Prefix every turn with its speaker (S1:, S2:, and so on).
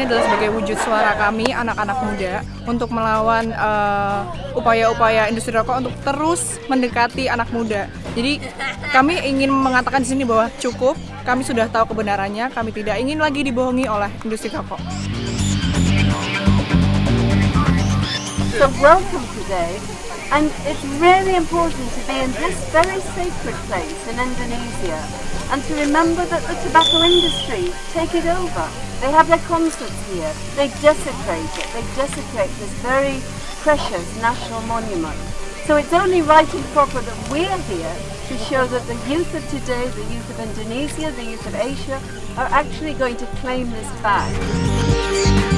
S1: ini adalah sebagai wujud suara kami anak-anak muda untuk melawan uh, upaya-upaya industri rokok untuk terus mendekati anak muda. Jadi kami ingin mengatakan di sini bahwa cukup, kami sudah tahu kebenarannya, kami tidak ingin lagi dibohongi oleh industri rokok.
S2: So welcome today and it's really important to be in this very sacred place in Indonesia and to remember that the tobacco industry take it over. They have their concerts here, they desecrate it, they desecrate this very precious national monument. So it's only right and proper that we're here to show that the youth of today, the youth of Indonesia, the youth of Asia are actually going to claim this back.